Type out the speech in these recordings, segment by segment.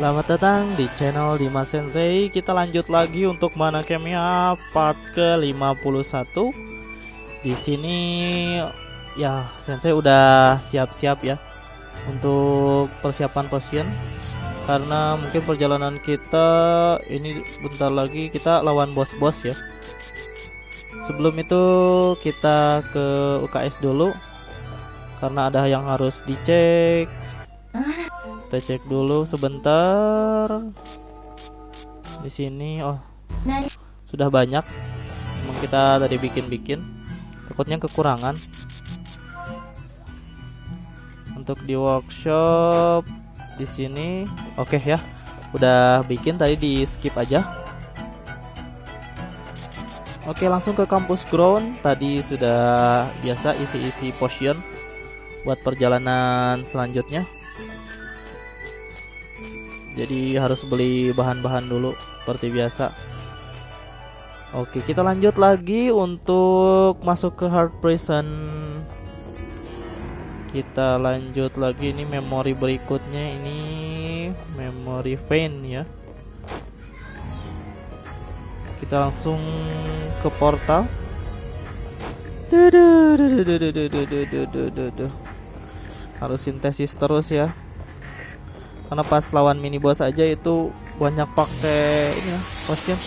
Selamat datang di channel Dimas Sensei. Kita lanjut lagi untuk mana Kemia part ke-51 Di sini ya Sensei udah siap-siap ya Untuk persiapan potion Karena mungkin perjalanan kita ini bentar lagi kita lawan bos-bos ya. Sebelum itu kita ke UKS dulu. Karena ada yang harus dicek kita cek dulu sebentar. Di sini oh. Sudah banyak. Emang kita tadi bikin-bikin. Takutnya kekurangan. Untuk di workshop di sini oke okay ya. Udah bikin tadi di skip aja. Oke, langsung ke kampus ground. Tadi sudah biasa isi-isi potion buat perjalanan selanjutnya jadi harus beli bahan-bahan dulu seperti biasa. Oke kita lanjut lagi untuk masuk ke hard prison. Kita lanjut lagi ini memori berikutnya ini memori vein ya. Kita langsung ke portal. Harus sintesis terus ya karena pas lawan mini boss aja itu banyak pakai ini ya potion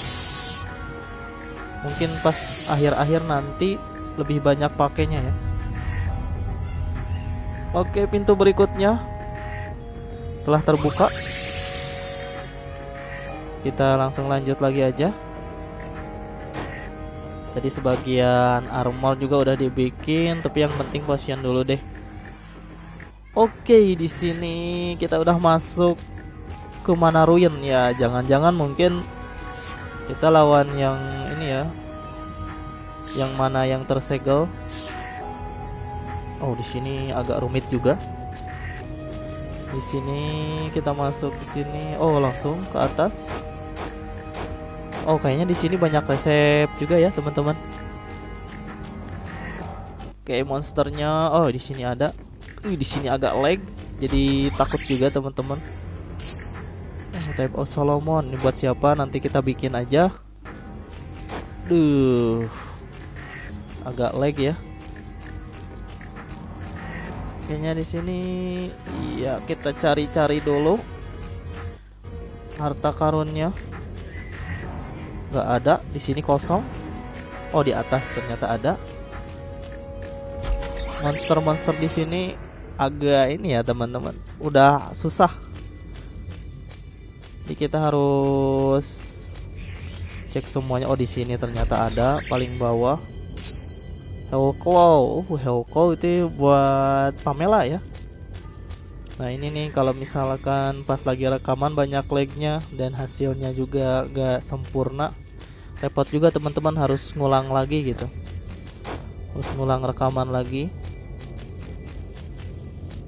mungkin pas akhir-akhir nanti lebih banyak pakainya ya. Oke pintu berikutnya telah terbuka. Kita langsung lanjut lagi aja. Tadi sebagian armor juga udah dibikin tapi yang penting potion dulu deh Oke, di sini kita udah masuk ke mana ruin ya. Jangan-jangan mungkin kita lawan yang ini ya. Yang mana yang tersegel. Oh, di sini agak rumit juga. Di sini kita masuk ke sini. Oh, langsung ke atas. Oh, kayaknya di sini banyak resep juga ya, teman-teman. Oke, monsternya. Oh, di sini ada. Wih, di sini agak lag, jadi takut juga teman-teman. Oh, type of Solomon ini buat siapa? Nanti kita bikin aja. Duh, agak lag ya. Kayaknya di sini, iya kita cari-cari dulu harta karunnya. Gak ada, di sini kosong. Oh di atas ternyata ada. Monster-monster di sini agak ini ya teman-teman. Udah susah. Jadi kita harus cek semuanya. Oh di sini ternyata ada paling bawah. Hellclaw uh Hellclaw itu buat Pamela ya. Nah ini nih kalau misalkan pas lagi rekaman banyak lagnya dan hasilnya juga gak sempurna repot juga teman-teman harus ngulang lagi gitu. Harus ngulang rekaman lagi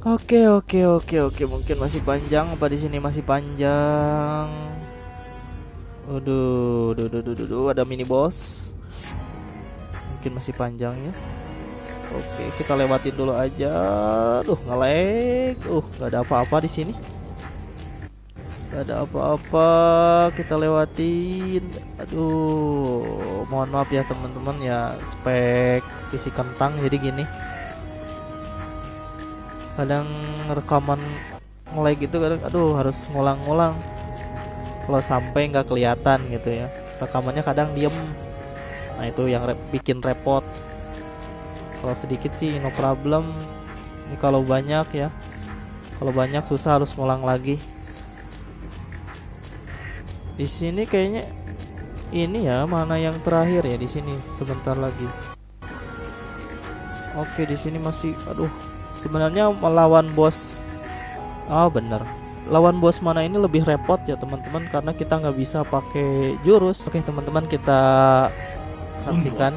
Oke oke oke oke mungkin masih panjang apa di sini masih panjang. Waduh, duh, duh, duh, duh, duh, ada mini boss. Mungkin masih panjang ya. Oke, kita lewatin dulu aja. Duh, ngelag. Uh, nggak ada apa-apa di sini. Gak ada apa-apa. Kita lewatin. Aduh, mohon maaf ya teman-teman ya. Spek isi kentang jadi gini kadang rekaman mulai gitu kadang aduh harus ngulang-ngulang. Kalau sampai nggak kelihatan gitu ya rekamannya kadang diem. Nah itu yang re bikin repot. Kalau sedikit sih no problem. Ini kalau banyak ya kalau banyak susah harus ngulang lagi. Di sini kayaknya ini ya mana yang terakhir ya di sini sebentar lagi. Oke di sini masih aduh sebenarnya melawan bos oh bener. Lawan bos mana ini lebih repot ya teman-teman karena kita nggak bisa pakai jurus. Oke teman-teman kita saksikan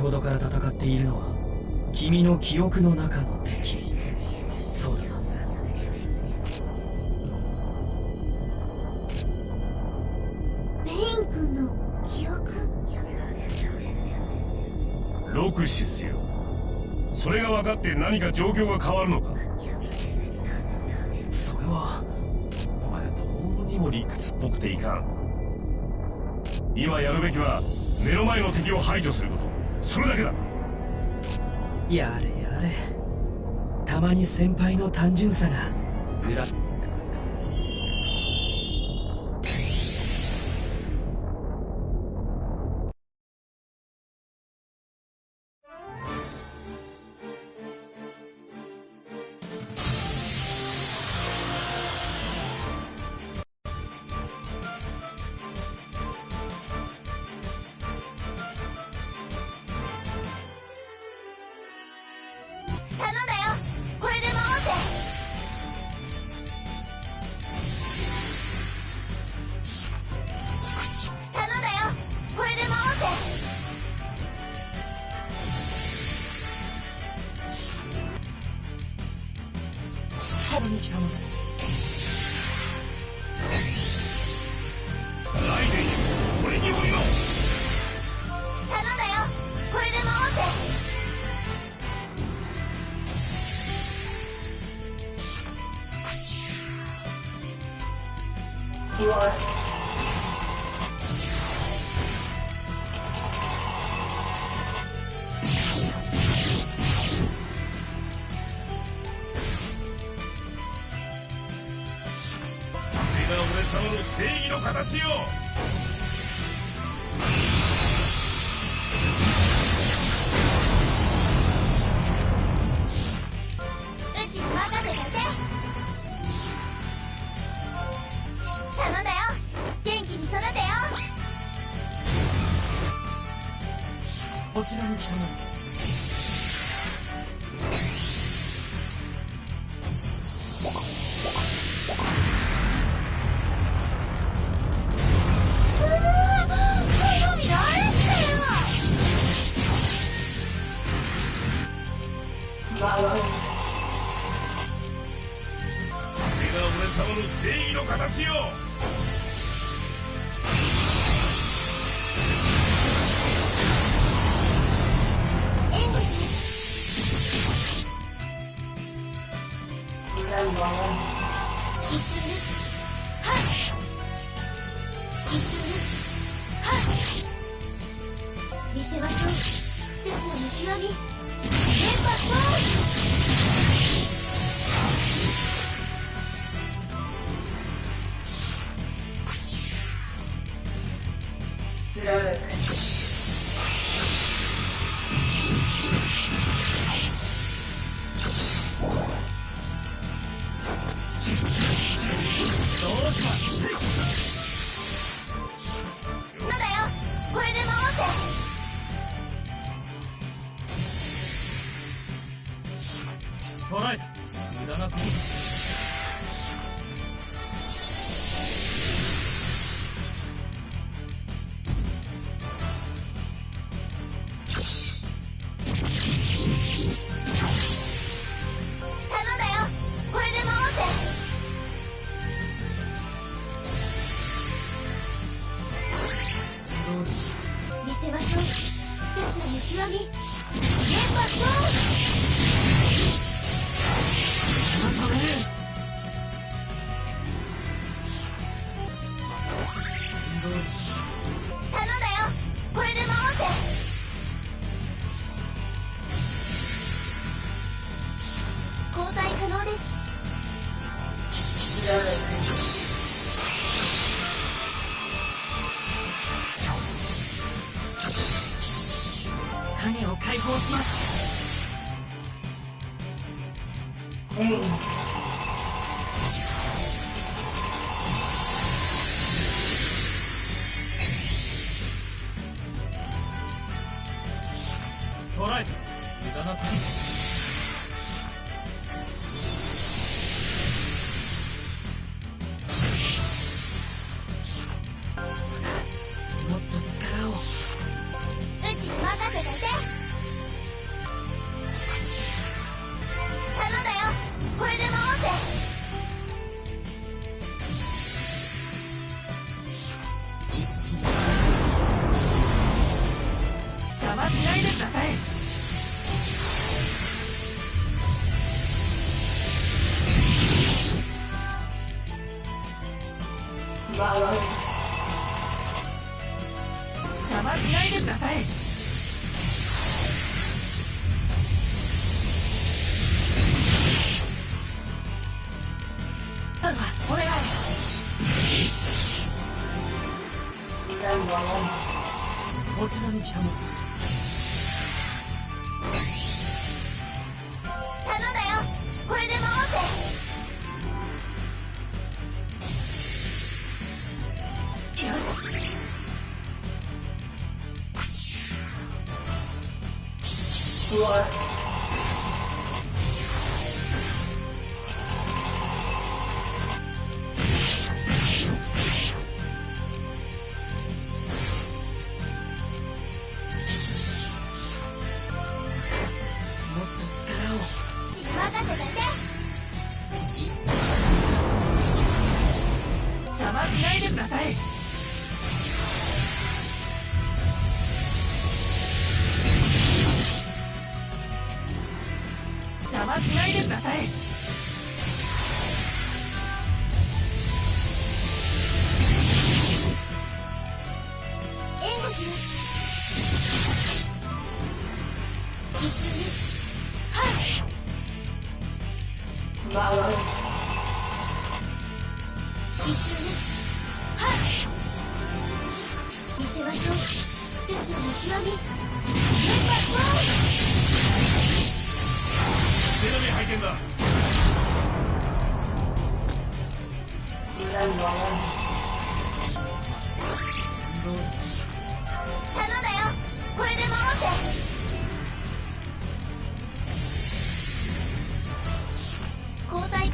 ほどから戦っているのは君の記憶の中の敵。そうだ。ペイン君の記憶？ロクシスよ。それが分かって何か状況が変わるのか？それはお前どうにも理屈っぽくていかん。今やるべきは目の前の敵を排除すること。それだけだ。やれやれ。たまに先輩の単純さが。裏 you are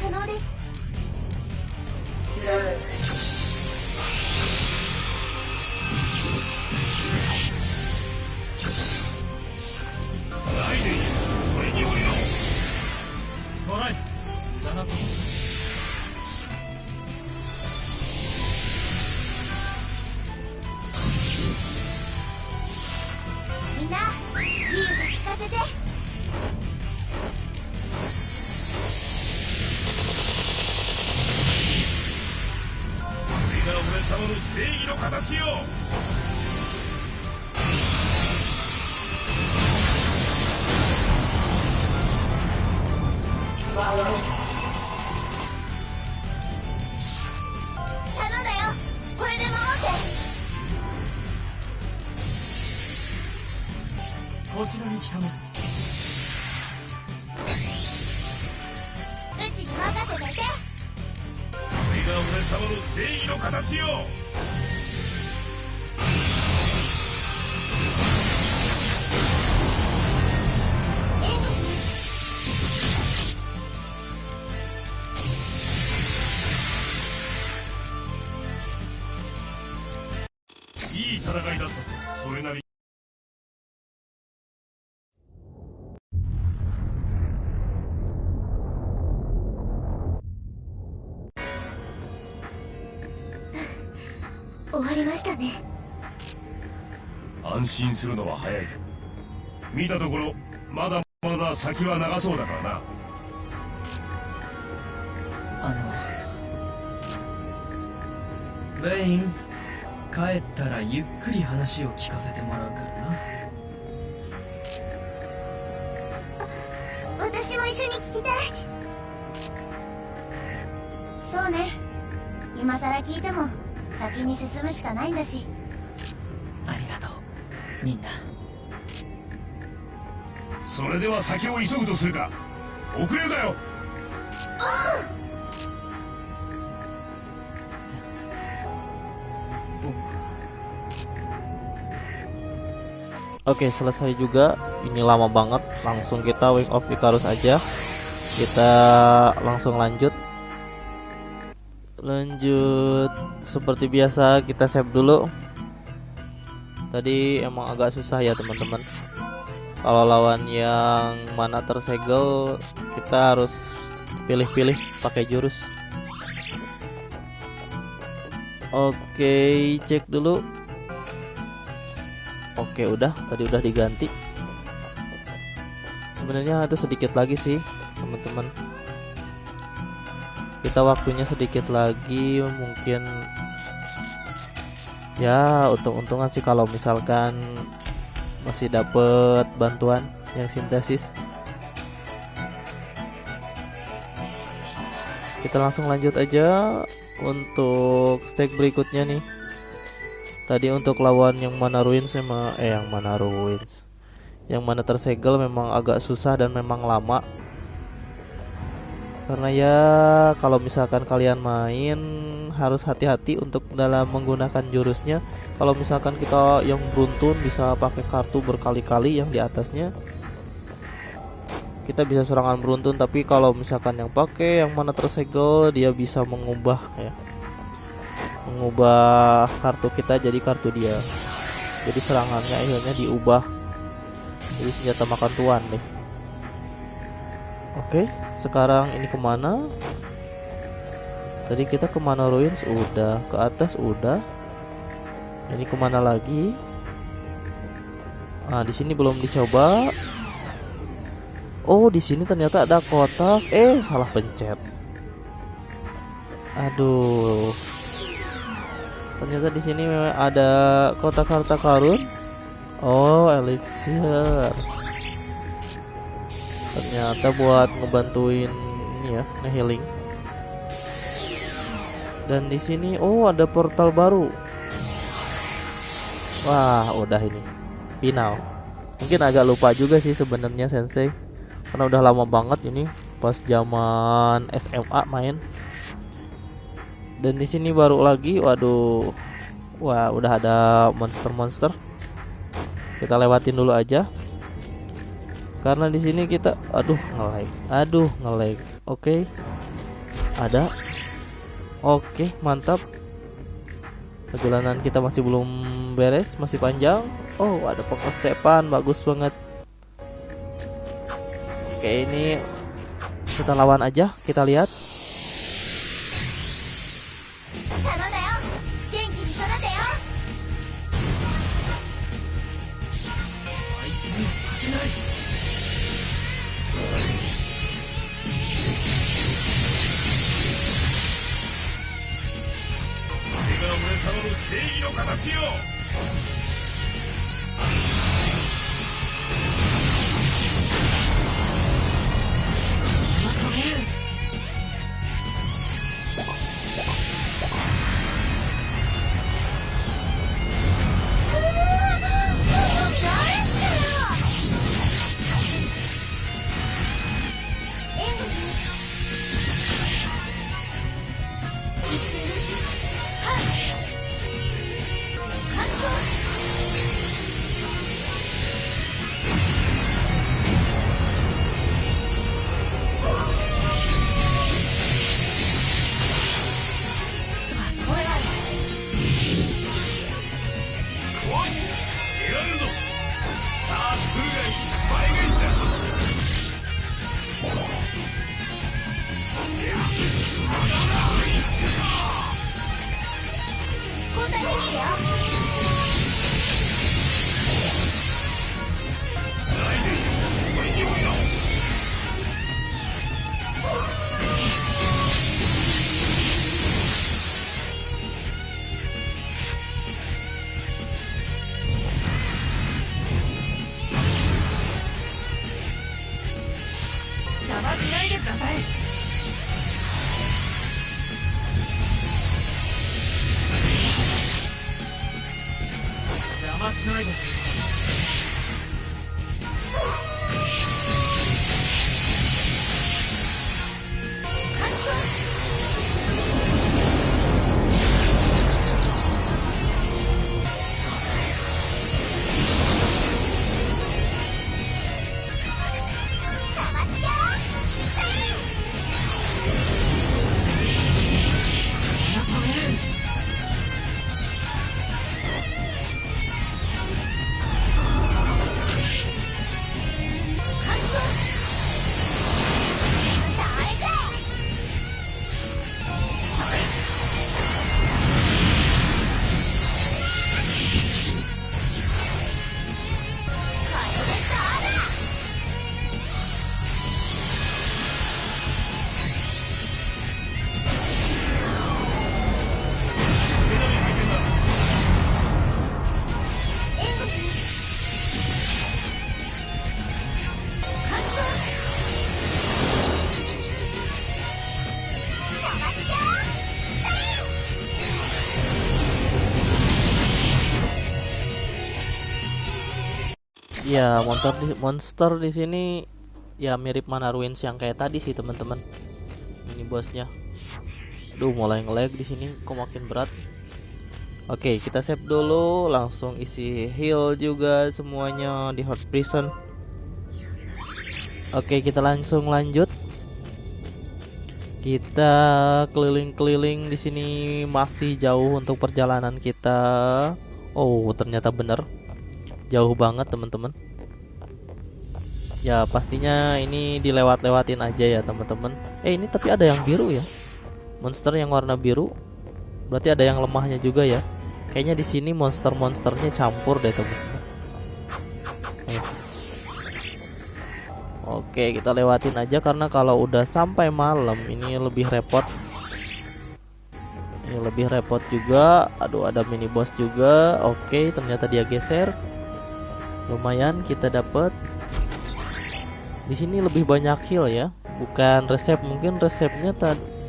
可能です。Channel 安心するのは早いぞ見たところまだまだ先は長そうだからな。あのベイン帰ったらゆっくり話を聞かせてもらうからな。私も一緒に聞きたい。そうね。今さら聞いても先に進むしかないんだしみんなそれでは先を急ぐとするか遅れるだよ僕は Oke selesai juga Ini lama banget Langsung kita Wing of Icarus aja Kita langsung lanjut Lanjut Seperti biasa kita save dulu Tadi emang agak susah ya teman-teman. Kalau lawan yang mana tersegel Kita harus pilih-pilih pakai jurus. Oke cek dulu. Oke udah. Tadi udah diganti. Sebenarnya itu sedikit lagi sih teman-teman. Kita waktunya sedikit lagi mungkin Ya untung-untungan sih kalau misalkan Masih dapet bantuan yang sintesis Kita langsung lanjut aja Untuk stake berikutnya nih Tadi untuk lawan yang mana ruins sama eh yang mana ruins. Yang mana tersegel memang agak susah dan memang lama. Karena ya kalau misalkan kalian main harus hati-hati untuk dalam menggunakan jurusnya. Kalau misalkan kita yang beruntun bisa pakai kartu berkali-kali yang di atasnya. Kita bisa serangan beruntun tapi kalau misalkan yang pakai yang mana tersegel dia bisa mengubah ya mengubah kartu kita jadi kartu dia jadi serangannya akhirnya diubah jadi senjata makan tuan deh oke sekarang ini ke mana? Tadi kita ke mana ruins? Udah ke atas udah. Ini ke mana lagi? Nah di sini belum dicoba. Oh di sini ternyata ada kotak. Eh salah pencet. Aduh. Ternyata di sini ada kotak harta karun. Oh, elixir. Ternyata buat ngebantuin ini ya, ngehealing. Dan di sini oh ada portal baru. Wah, udah ini. Final. Mungkin agak lupa juga sih sebenarnya Sensei. Karena udah lama banget ini pas zaman SMA main dan di sini baru lagi waduh wah udah ada monster-monster kita lewatin dulu aja karena di sini kita aduh ngelag. Aduh ngelag. Oke. Okay. ada. Oke okay, mantap. Perjalanan kita masih belum beres masih panjang. Oh ada pengesepan bagus banget. Oke ini kita lawan aja kita lihat Ya, monster di, monster di sini ya mirip mana ruins yang kayak tadi sih, teman-teman. Ini bosnya. Duh, mulai nge-lag di sini kok makin berat. Oke, kita save dulu, langsung isi heal juga semuanya di hot prison. Oke, kita langsung lanjut. Kita keliling-keliling di sini masih jauh untuk perjalanan kita. Oh, ternyata bener jauh banget teman-teman. Ya pastinya ini dilewat-lewatin aja ya teman-teman. Eh ini tapi ada yang biru ya. Monster yang warna biru. Berarti ada yang lemahnya juga ya. Kayaknya di sini monster-monsternya campur deh teman-teman. Eh. Oke, kita lewatin aja karena kalau udah sampai malam ini lebih repot. Ini lebih repot juga. Aduh, ada mini boss juga. Oke, ternyata dia geser. Lumayan kita dapat. Di sini lebih banyak heal ya. Bukan resep, mungkin resepnya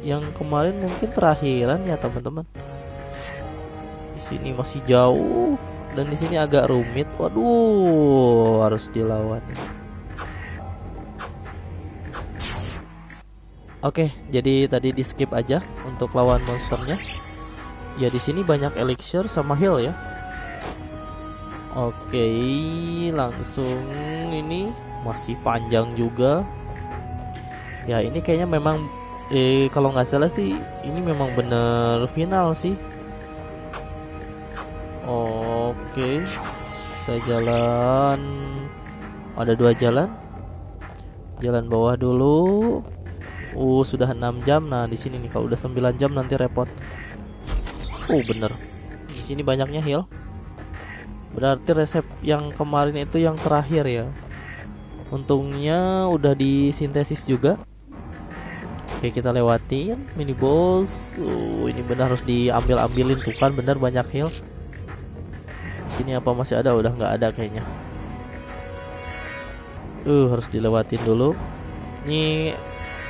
yang kemarin mungkin terakhiran ya, teman-teman. Di sini masih jauh dan di sini agak rumit. Waduh, harus dilawan. Oke, jadi tadi di skip aja untuk lawan monsternya. Ya di sini banyak elixir sama heal ya. Oke, langsung ini masih panjang juga. Ya ini kayaknya memang eh kalau nggak salah sih ini memang bener final sih. Oke, kita jalan. Ada dua jalan. Jalan bawah dulu. Uh, sudah 6 jam. Nah, di sini nih kalau udah 9 jam nanti repot. Uh, bener. Di sini banyaknya heal. Berarti resep yang kemarin itu yang terakhir ya. Untungnya udah disintesis juga. Oke, kita lewatin mini boss. Uh, ini benar harus diambil-ambilin tuh kan bener banyak heal. Sini apa masih ada? Udah nggak ada kayaknya. Uh, harus dilewatin dulu. Ini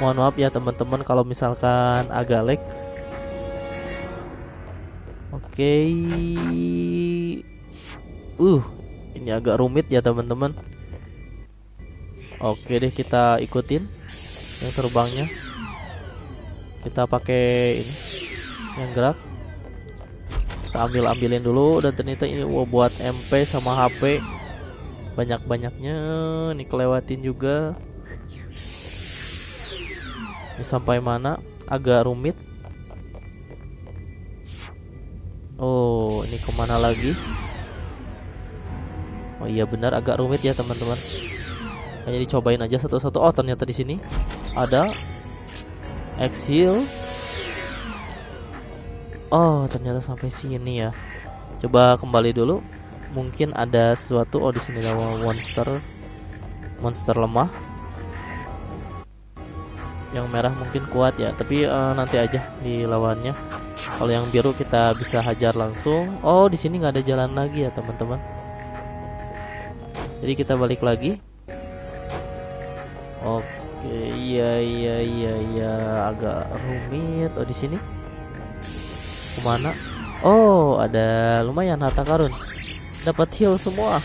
mohon maaf ya teman-teman kalau misalkan agak lag oke uh ini agak rumit ya teman-teman oke deh kita ikutin yang terbangnya kita pakai ini yang gerak kita ambil ambilin dulu dan ternyata ini wow, buat MP sama HP banyak-banyaknya nih kelewatin juga ini sampai mana? Agak rumit. Oh, ini ke mana lagi? Oh iya benar agak rumit ya teman-teman. Hanya dicobain aja satu-satu. Oh ternyata di sini ada exhale. Oh ternyata sampai sini ya. Coba kembali dulu. Mungkin ada sesuatu. Oh di sini ada monster, monster lemah yang merah mungkin kuat ya tapi uh, nanti aja di lawannya kalau yang biru kita bisa hajar langsung oh di sini nggak ada jalan lagi ya teman-teman jadi kita balik lagi. Oke iya iya iya iya. Agak rumit. Oh di sini? Ke mana? Oh ada lumayan harta karun. Dapat heal semua.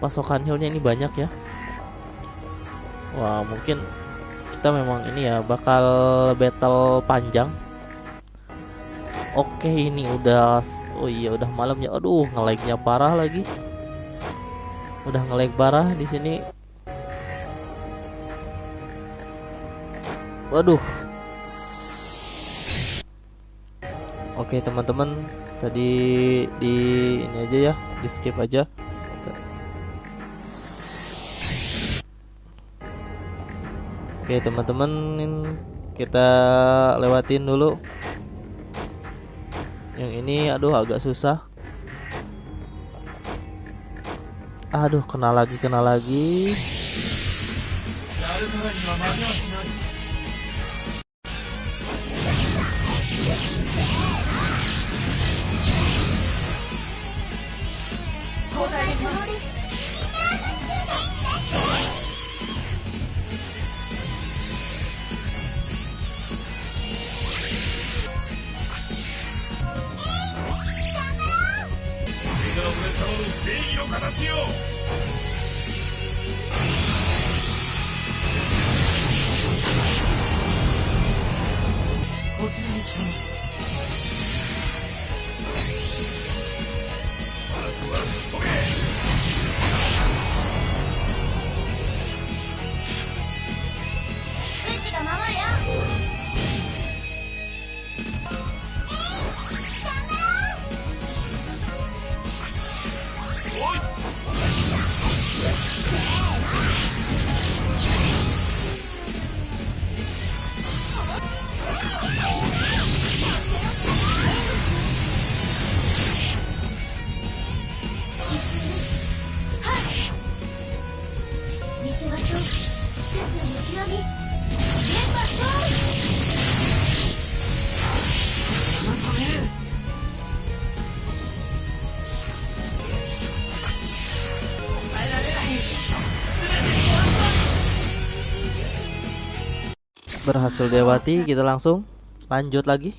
Pasokan healnya ini banyak ya. Wah mungkin kita memang ini ya bakal battle panjang. Oke ini udah Oh iya udah malam ya. Aduh ngelagnya parah lagi Udah ngelag parah di sini. Waduh. Oke teman-teman. Tadi di ini aja ya Di skip aja. Oke teman-teman kita lewatin dulu. Yang ini aduh agak susah Aduh kena lagi kena lagi Berhasil dilewati, kita langsung lanjut lagi.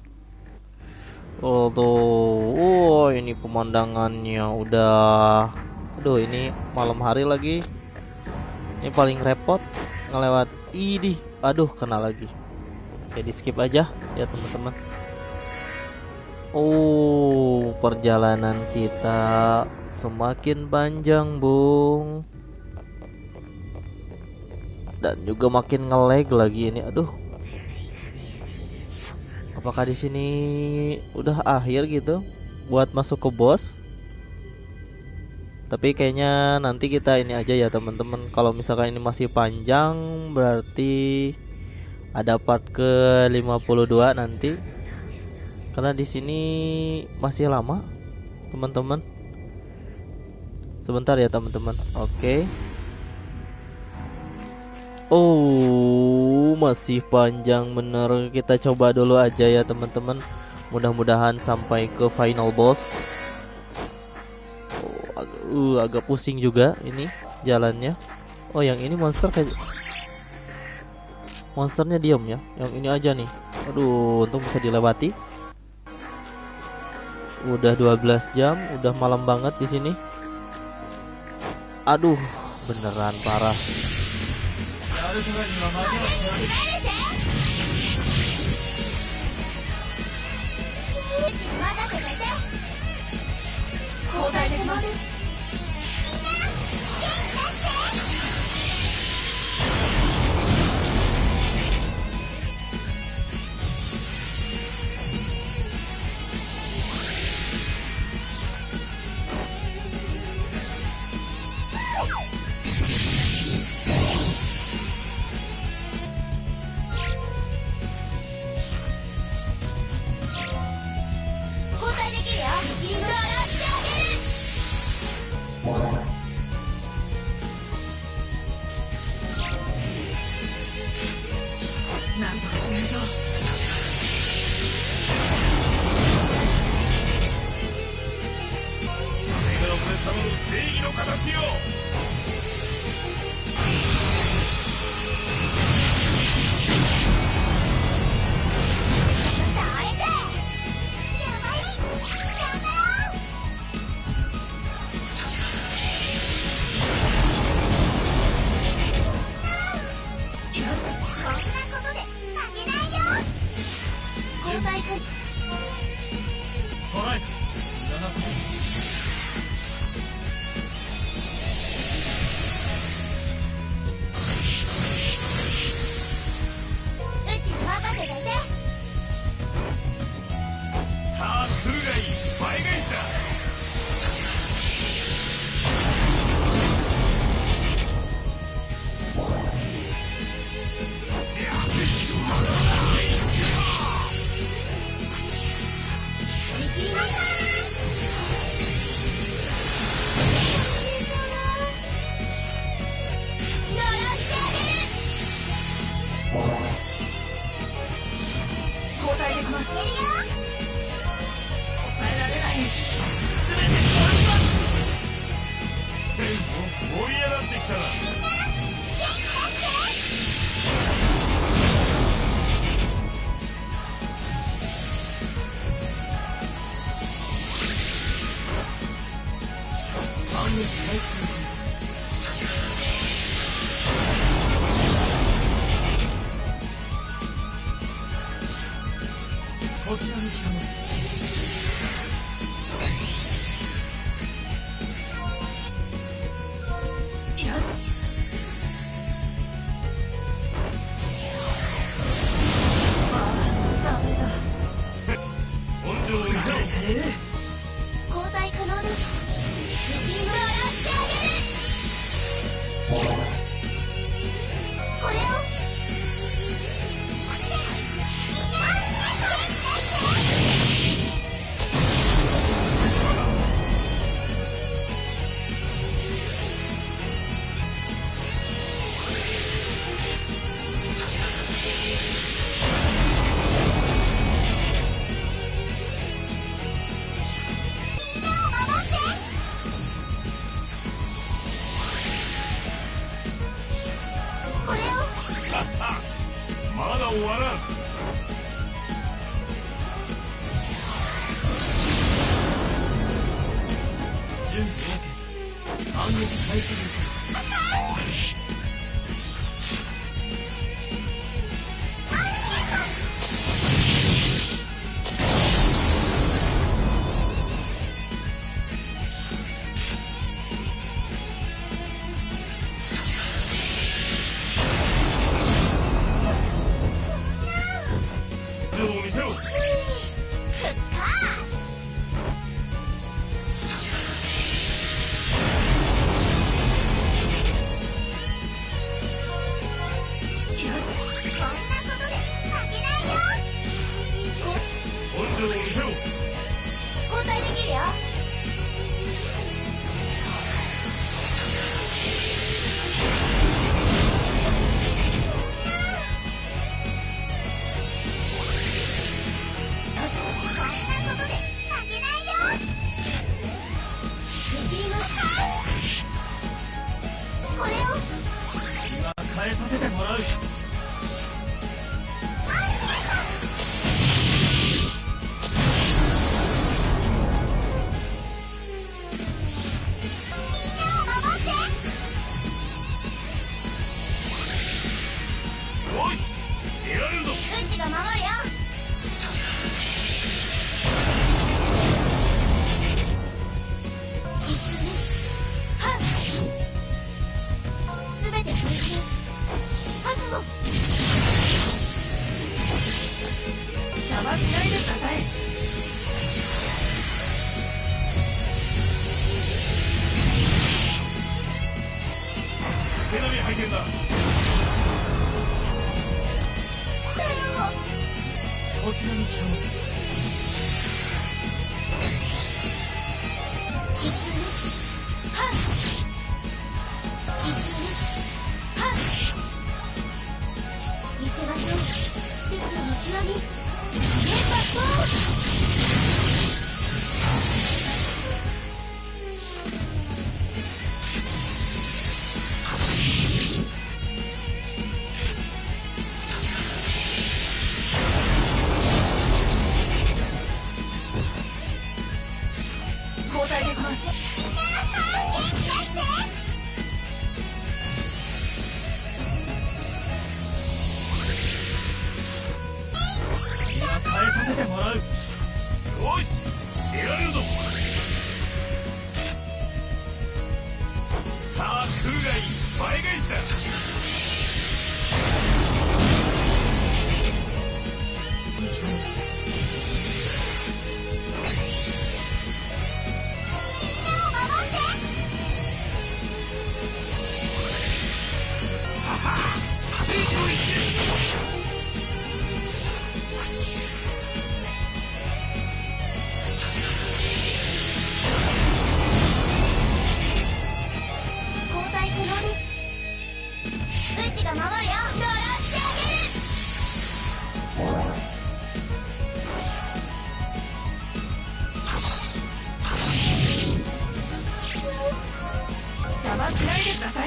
Oh tuh, oh ini pemandangannya udah, aduh ini malam hari lagi. Ini paling repot ngelewat, idi, aduh kena lagi. Oke di skip aja ya teman-teman. Oh perjalanan kita semakin panjang bung dan juga makin ngelag lagi ini aduh apakah di sini udah akhir gitu buat masuk ke bos? Tapi kayaknya nanti kita ini aja ya teman-teman. Kalau misalkan ini masih panjang berarti ada part ke 52 nanti. Karena di sini masih lama teman-teman. Sebentar ya teman-teman. Oke Oh, masih panjang bener. Kita coba dulu aja ya teman-teman. Mudah-mudahan sampai ke final boss. Oh, agak, uh, agak pusing juga ini jalannya. Oh, yang ini monster kayak monsternya diam ya. Yang ini aja nih. Aduh, untung bisa dilewati. Udah 12 jam, udah malam banget di sini. Aduh, beneran parah. 悪くない今間にまだ攻めて交代できます。トライ我知道你準備 OK 反撃開始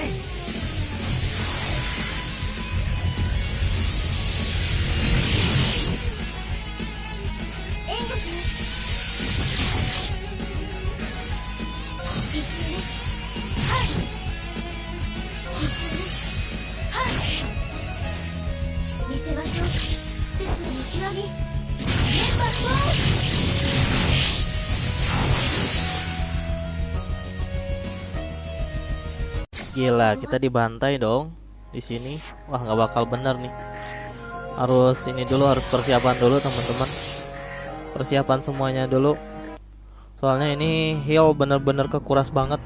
Hey! Gila, kita dibantai dong di sini. Wah, nggak bakal bener nih. Harus ini dulu, harus persiapan dulu teman-teman. Persiapan semuanya dulu. Soalnya ini heal bener-bener kekuras banget.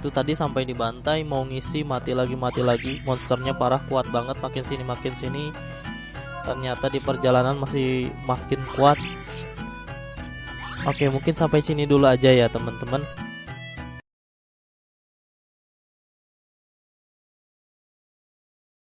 Itu tadi sampai dibantai, mau ngisi mati lagi mati lagi. Monsternya parah kuat banget, makin sini makin sini. Ternyata di perjalanan masih makin kuat. Oke, mungkin sampai sini dulu aja ya teman-teman.